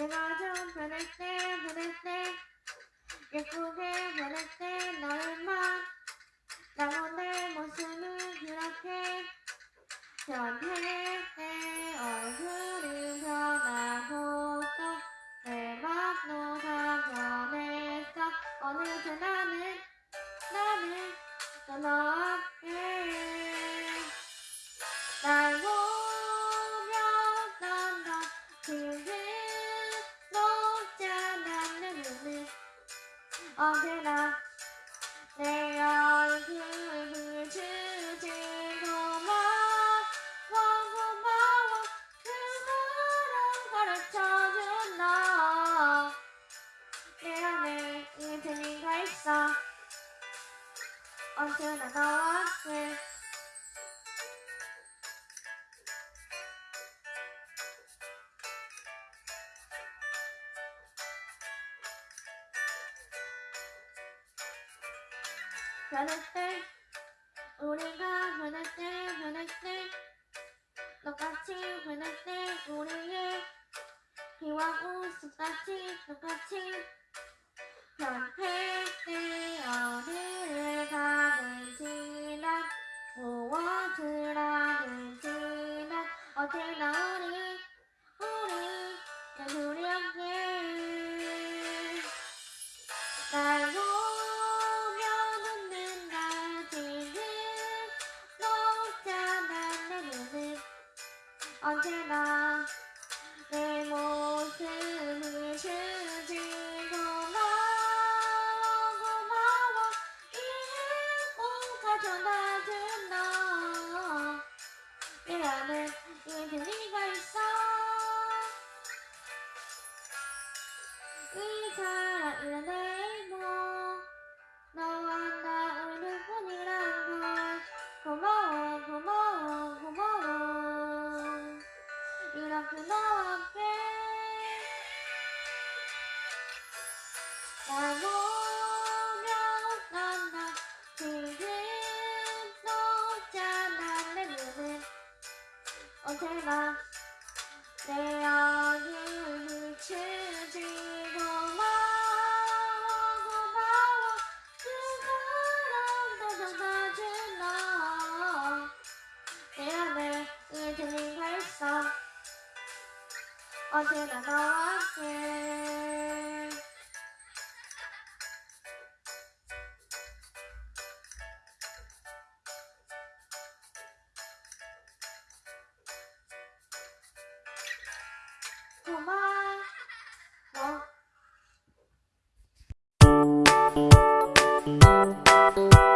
내가 좀 변할 때 변할 때 예쁘게 변할 때 언제나 내 얼굴을 비추지 고마워 고마워 그 사랑 가르쳐준 너내 안에 이 재미가 있어. 언제나 너와 함께 변할 때 우리가 변할 때 변할 때 똑같이 변할 때 우리의 비와 웃음같이 똑같이. 변할 때 어디를 가든지 난 무엇을 하든지 난 언제나 우리 우리 둘이 함께 날 언제나 내 모습을 주지 고마워 고마워. 이 행복한 전화준 너내 안에 이 재미가 있어. 이 사랑이란 녹잖아 내내 얼굴을 비추지 고마워 그 사랑도 전해준 너내 안에 이 재미가 있어 언제나 너와 함께 Thank you.